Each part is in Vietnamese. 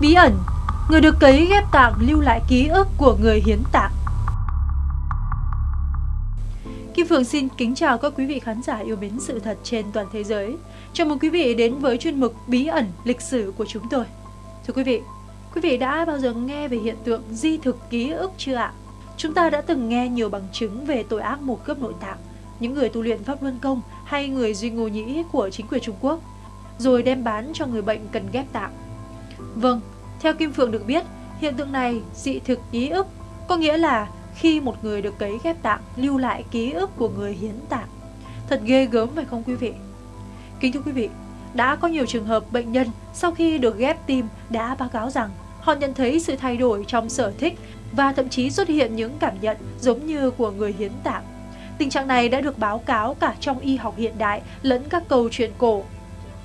Bí ẩn, người được cấy ghép tạng lưu lại ký ức của người hiến tạng. Kim Phượng xin kính chào các quý vị khán giả yêu mến sự thật trên toàn thế giới. Chào mừng quý vị đến với chuyên mục Bí ẩn lịch sử của chúng tôi. Thưa quý vị, quý vị đã bao giờ nghe về hiện tượng di thực ký ức chưa ạ? Chúng ta đã từng nghe nhiều bằng chứng về tội ác mổ cướp nội tạng, những người tu luyện pháp luân công hay người duy ngô nhĩ của chính quyền Trung Quốc, rồi đem bán cho người bệnh cần ghép tạng. Vâng, theo Kim Phượng được biết, hiện tượng này dị thực ký ức, có nghĩa là khi một người được cấy ghép tạng lưu lại ký ức của người hiến tạng. Thật ghê gớm phải không quý vị? Kính thưa quý vị, đã có nhiều trường hợp bệnh nhân sau khi được ghép tim đã báo cáo rằng họ nhận thấy sự thay đổi trong sở thích và thậm chí xuất hiện những cảm nhận giống như của người hiến tạng. Tình trạng này đã được báo cáo cả trong y học hiện đại lẫn các câu chuyện cổ.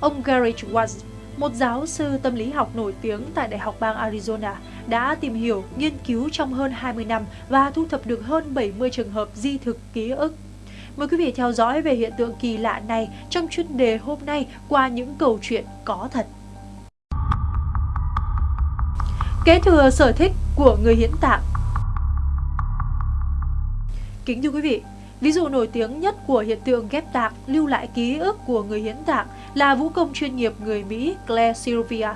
Ông Gary Watts, một giáo sư tâm lý học nổi tiếng tại Đại học bang Arizona, đã tìm hiểu, nghiên cứu trong hơn 20 năm và thu thập được hơn 70 trường hợp di thực ký ức. Mời quý vị theo dõi về hiện tượng kỳ lạ này trong chuyên đề hôm nay qua những câu chuyện có thật. Kế thừa sở thích của người hiến tạng Kính thưa quý vị, ví dụ nổi tiếng nhất của hiện tượng ghép tạng lưu lại ký ức của người hiến tạng là vũ công chuyên nghiệp người Mỹ Claire Sylvia.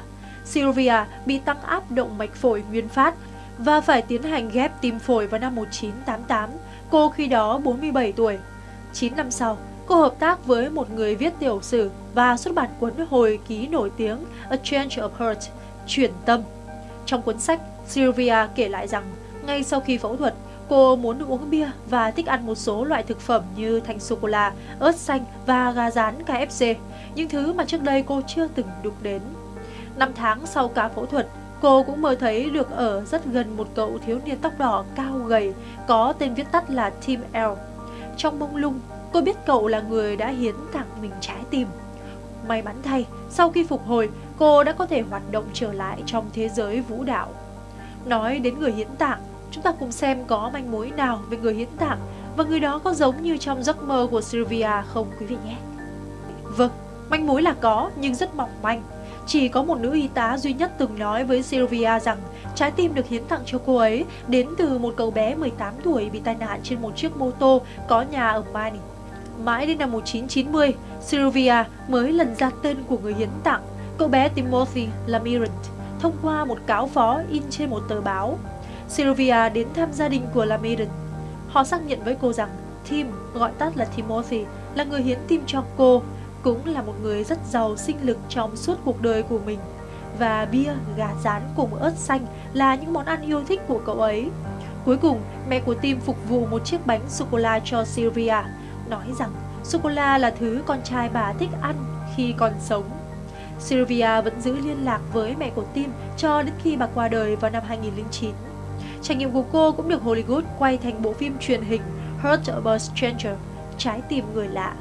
Sylvia bị tăng áp động mạch phổi nguyên phát và phải tiến hành ghép tim phổi vào năm 1988. Cô khi đó 47 tuổi. 9 năm sau, cô hợp tác với một người viết tiểu sử và xuất bản cuốn hồi ký nổi tiếng A Change of Heart, chuyển tâm. Trong cuốn sách, Sylvia kể lại rằng ngay sau khi phẫu thuật, cô muốn được uống bia và thích ăn một số loại thực phẩm như thanh sô-cô-la, ớt xanh và gà rán KFC, những thứ mà trước đây cô chưa từng đụng đến. Năm tháng sau ca phẫu thuật, cô cũng mơ thấy được ở rất gần một cậu thiếu niên tóc đỏ cao gầy, có tên viết tắt là Tim L. Trong mông lung, cô biết cậu là người đã hiến tặng mình trái tim. May mắn thay, sau khi phục hồi, cô đã có thể hoạt động trở lại trong thế giới vũ đạo. Nói đến người hiến tạng, chúng ta cùng xem có manh mối nào về người hiến tạng và người đó có giống như trong giấc mơ của Sylvia không quý vị nhé. Vâng, manh mối là có nhưng rất mỏng manh. Chỉ có một nữ y tá duy nhất từng nói với Sylvia rằng trái tim được hiến tặng cho cô ấy đến từ một cậu bé 18 tuổi bị tai nạn trên một chiếc mô tô có nhà ở Maine. Mãi đến năm 1990, Sylvia mới lần ra tên của người hiến tặng, cậu bé Timothy Lamirant, thông qua một cáo phó in trên một tờ báo. Sylvia đến thăm gia đình của Lamirant. Họ xác nhận với cô rằng Tim, gọi tắt là Timothy, là người hiến tim cho cô cũng là một người rất giàu sinh lực trong suốt cuộc đời của mình. Và bia, gà rán cùng ớt xanh là những món ăn yêu thích của cậu ấy. Cuối cùng, mẹ của Tim phục vụ một chiếc bánh sô-cô-la cho Sylvia, nói rằng sô-cô-la là thứ con trai bà thích ăn khi còn sống. Sylvia vẫn giữ liên lạc với mẹ của Tim cho đến khi bà qua đời vào năm 2009. Trải nghiệm của cô cũng được Hollywood quay thành bộ phim truyền hình Heart of a Stranger, Trái tim người lạ.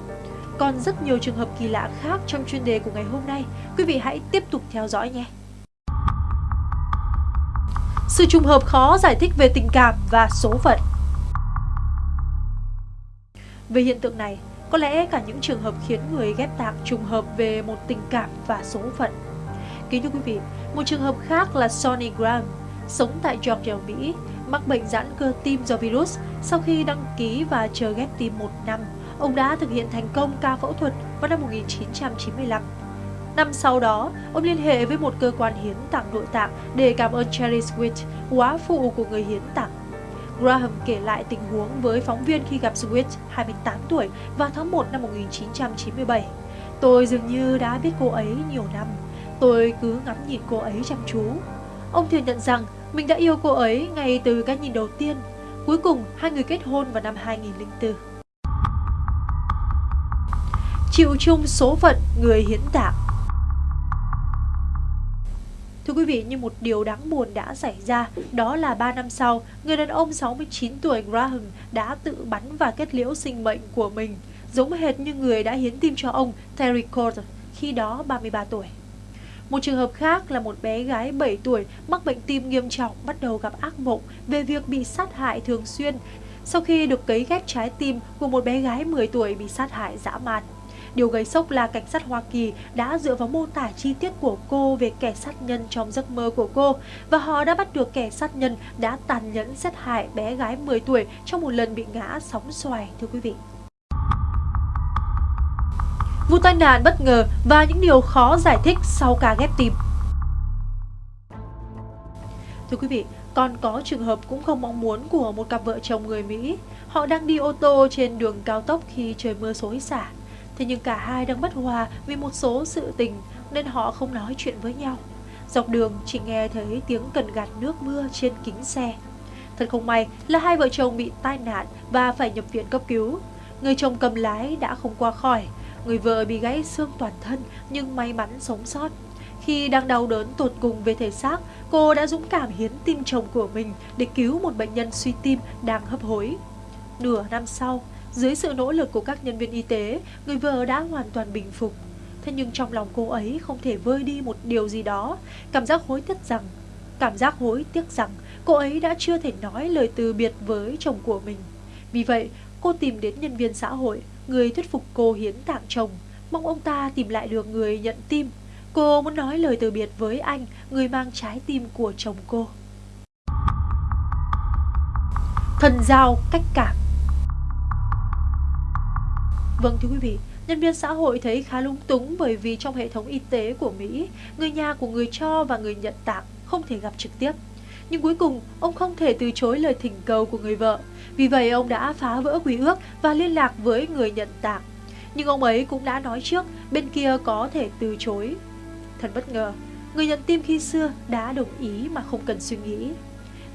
Còn rất nhiều trường hợp kỳ lạ khác trong chuyên đề của ngày hôm nay, quý vị hãy tiếp tục theo dõi nhé. Sự trùng hợp khó giải thích về tình cảm và số phận Về hiện tượng này, có lẽ cả những trường hợp khiến người ghép tạng trùng hợp về một tình cảm và số phận. Kính thưa quý vị, một trường hợp khác là Sonny Graham, sống tại Georgia, Mỹ, mắc bệnh giãn cơ tim do virus sau khi đăng ký và chờ ghép tim một năm ông đã thực hiện thành công ca phẫu thuật vào năm 1995. Năm sau đó, ông liên hệ với một cơ quan hiến tặng nội tạng để cảm ơn Cherry Sweet, quá phụ của người hiến tặng. Graham kể lại tình huống với phóng viên khi gặp Sweet, 28 tuổi, vào tháng 1 năm 1997. Tôi dường như đã biết cô ấy nhiều năm. Tôi cứ ngắm nhìn cô ấy chăm chú. Ông thừa nhận rằng mình đã yêu cô ấy ngay từ cái nhìn đầu tiên. Cuối cùng, hai người kết hôn vào năm 2004 chịu chung số phận người hiến tạng. Thưa quý vị, như một điều đáng buồn đã xảy ra, đó là 3 năm sau, người đàn ông 69 tuổi Graham đã tự bắn và kết liễu sinh mệnh của mình, giống hệt như người đã hiến tim cho ông Terry Cole, khi đó 33 tuổi. Một trường hợp khác là một bé gái 7 tuổi mắc bệnh tim nghiêm trọng bắt đầu gặp ác mộng về việc bị sát hại thường xuyên sau khi được cấy ghép trái tim của một bé gái 10 tuổi bị sát hại dã man. Điều gây sốc là cảnh sát Hoa Kỳ đã dựa vào mô tả chi tiết của cô về kẻ sát nhân trong giấc mơ của cô và họ đã bắt được kẻ sát nhân đã tàn nhẫn sát hại bé gái 10 tuổi trong một lần bị ngã sóng xoài, thưa quý vị. Vụ tai nạn bất ngờ và những điều khó giải thích sau ca ghép tim. Thưa quý vị, còn có trường hợp cũng không mong muốn của một cặp vợ chồng người Mỹ. Họ đang đi ô tô trên đường cao tốc khi trời mưa xối xả. Thế nhưng cả hai đang bất hòa vì một số sự tình nên họ không nói chuyện với nhau. Dọc đường chỉ nghe thấy tiếng cần gạt nước mưa trên kính xe. Thật không may là hai vợ chồng bị tai nạn và phải nhập viện cấp cứu. Người chồng cầm lái đã không qua khỏi, người vợ bị gãy xương toàn thân nhưng may mắn sống sót. Khi đang đau đớn tột cùng về thể xác, cô đã dũng cảm hiến tim chồng của mình để cứu một bệnh nhân suy tim đang hấp hối. Nửa năm sau, dưới sự nỗ lực của các nhân viên y tế, người vợ đã hoàn toàn bình phục. Thế nhưng trong lòng cô ấy không thể vơi đi một điều gì đó, cảm giác hối tiếc rằng, cảm giác hối tiếc rằng cô ấy đã chưa thể nói lời từ biệt với chồng của mình. Vì vậy, cô tìm đến nhân viên xã hội, người thuyết phục cô hiến tạng chồng, mong ông ta tìm lại được người nhận tim Cô muốn nói lời từ biệt với anh, người mang trái tim của chồng cô. Thần giao cách cảm Vâng thưa quý vị, nhân viên xã hội thấy khá lung túng bởi vì trong hệ thống y tế của Mỹ, người nhà của người cho và người nhận tạng không thể gặp trực tiếp. Nhưng cuối cùng, ông không thể từ chối lời thỉnh cầu của người vợ. Vì vậy, ông đã phá vỡ quy ước và liên lạc với người nhận tạng. Nhưng ông ấy cũng đã nói trước bên kia có thể từ chối Thật bất ngờ, người nhận tim khi xưa đã đồng ý mà không cần suy nghĩ.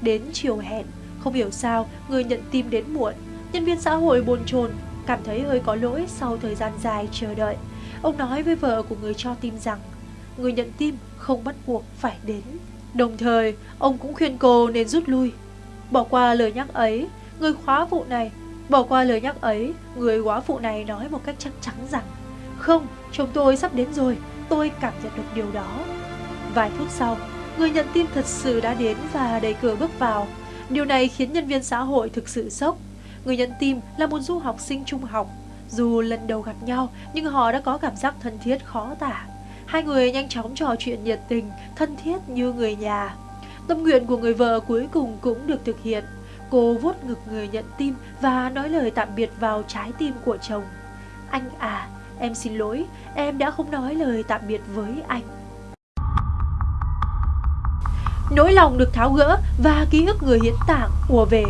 Đến chiều hẹn, không hiểu sao người nhận tim đến muộn. Nhân viên xã hội bồn chồn, cảm thấy hơi có lỗi sau thời gian dài chờ đợi. Ông nói với vợ của người cho tim rằng người nhận tim không bắt buộc phải đến. Đồng thời, ông cũng khuyên cô nên rút lui. Bỏ qua lời nhắc ấy, người khóa phụ này Bỏ qua lời nhắc ấy, người quá phụ này nói một cách chắc chắn rằng Không, chồng tôi sắp đến rồi, Tôi cảm nhận được điều đó. Vài phút sau, người nhận tin thật sự đã đến và đẩy cửa bước vào. Điều này khiến nhân viên xã hội thực sự sốc. Người nhận tim là một du học sinh trung học. Dù lần đầu gặp nhau, nhưng họ đã có cảm giác thân thiết khó tả. Hai người nhanh chóng trò chuyện nhiệt tình, thân thiết như người nhà. Tâm nguyện của người vợ cuối cùng cũng được thực hiện. Cô vuốt ngực người nhận tim và nói lời tạm biệt vào trái tim của chồng. Anh à, Em xin lỗi, em đã không nói lời tạm biệt với anh. Nỗi lòng được tháo gỡ và ký ức người hiến tạng ùa về.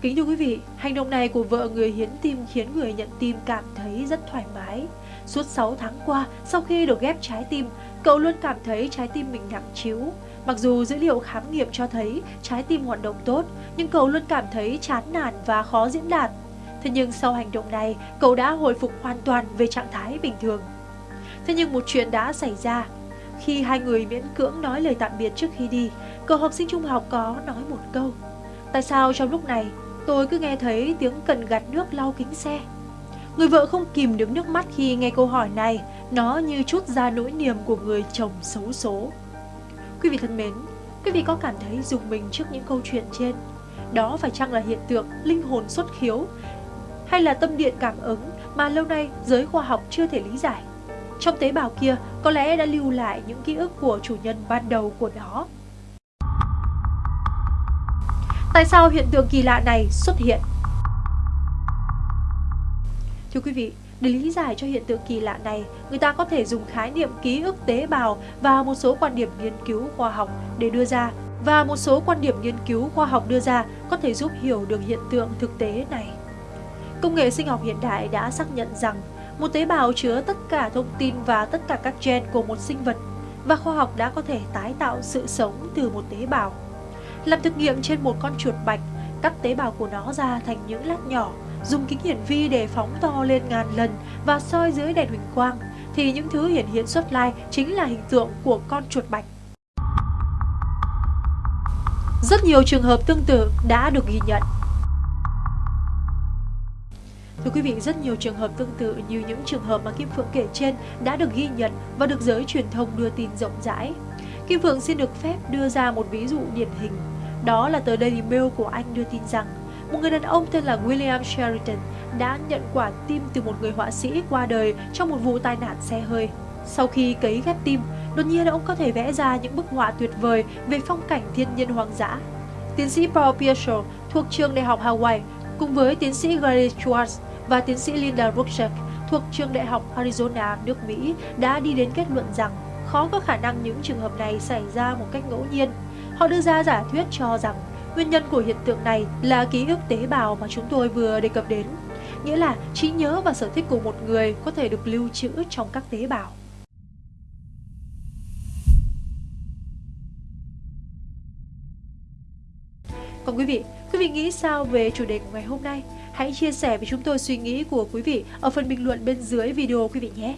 Kính thưa quý vị, hành động này của vợ người hiến tim khiến người nhận tim cảm thấy rất thoải mái. Suốt 6 tháng qua, sau khi được ghép trái tim, cậu luôn cảm thấy trái tim mình nặng chiếu. Mặc dù dữ liệu khám nghiệm cho thấy trái tim hoạt động tốt, nhưng cậu luôn cảm thấy chán nản và khó diễn đạt. Thế nhưng sau hành động này, cậu đã hồi phục hoàn toàn về trạng thái bình thường. Thế nhưng một chuyện đã xảy ra. Khi hai người miễn cưỡng nói lời tạm biệt trước khi đi, cậu học sinh trung học có nói một câu. Tại sao trong lúc này tôi cứ nghe thấy tiếng cần gạt nước lau kính xe? Người vợ không kìm được nước mắt khi nghe câu hỏi này, nó như chút ra nỗi niềm của người chồng xấu số. Quý vị thân mến, quý vị có cảm thấy dùng mình trước những câu chuyện trên? Đó phải chăng là hiện tượng linh hồn xuất khiếu hay là tâm điện cảm ứng mà lâu nay giới khoa học chưa thể lý giải. Trong tế bào kia có lẽ đã lưu lại những ký ức của chủ nhân ban đầu của nó. Tại sao hiện tượng kỳ lạ này xuất hiện? Thưa quý vị, để lý giải cho hiện tượng kỳ lạ này, người ta có thể dùng khái niệm ký ức tế bào và một số quan điểm nghiên cứu khoa học để đưa ra và một số quan điểm nghiên cứu khoa học đưa ra có thể giúp hiểu được hiện tượng thực tế này. Công nghệ sinh học hiện đại đã xác nhận rằng một tế bào chứa tất cả thông tin và tất cả các gen của một sinh vật và khoa học đã có thể tái tạo sự sống từ một tế bào. Làm thực nghiệm trên một con chuột bạch, cắt tế bào của nó ra thành những lát nhỏ, dùng kính hiển vi để phóng to lên ngàn lần và soi dưới đèn huỳnh quang, thì những thứ hiển hiện xuất lai chính là hình tượng của con chuột bạch. Rất nhiều trường hợp tương tự đã được ghi nhận. Thưa quý vị, rất nhiều trường hợp tương tự như những trường hợp mà Kim Phượng kể trên đã được ghi nhận và được giới truyền thông đưa tin rộng rãi. Kim Phượng xin được phép đưa ra một ví dụ điển hình. Đó là tờ Daily Mail của Anh đưa tin rằng một người đàn ông tên là William Sheridan đã nhận quả tim từ một người họa sĩ qua đời trong một vụ tai nạn xe hơi. Sau khi cấy ghép tim, đột nhiên ông có thể vẽ ra những bức họa tuyệt vời về phong cảnh thiên nhiên hoang dã. Tiến sĩ Paul Pierce thuộc trường đại học Hawaii cùng với tiến sĩ Gary Schwartz và tiến sĩ Linda Rucksack thuộc trường đại học Arizona, nước Mỹ đã đi đến kết luận rằng khó có khả năng những trường hợp này xảy ra một cách ngẫu nhiên. Họ đưa ra giả thuyết cho rằng nguyên nhân của hiện tượng này là ký ức tế bào mà chúng tôi vừa đề cập đến, nghĩa là trí nhớ và sở thích của một người có thể được lưu trữ trong các tế bào. Còn quý vị, quý vị nghĩ sao về chủ đề của ngày hôm nay? Hãy chia sẻ với chúng tôi suy nghĩ của quý vị ở phần bình luận bên dưới video quý vị nhé.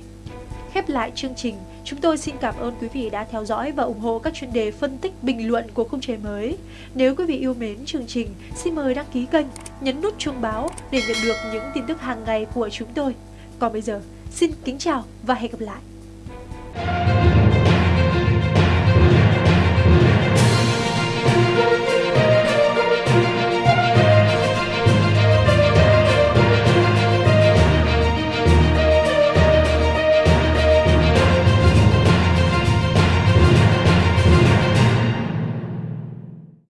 Khép lại chương trình, chúng tôi xin cảm ơn quý vị đã theo dõi và ủng hộ các chuyên đề phân tích bình luận của khung trời mới. Nếu quý vị yêu mến chương trình, xin mời đăng ký kênh, nhấn nút chuông báo để nhận được những tin tức hàng ngày của chúng tôi. Còn bây giờ, xin kính chào và hẹn gặp lại!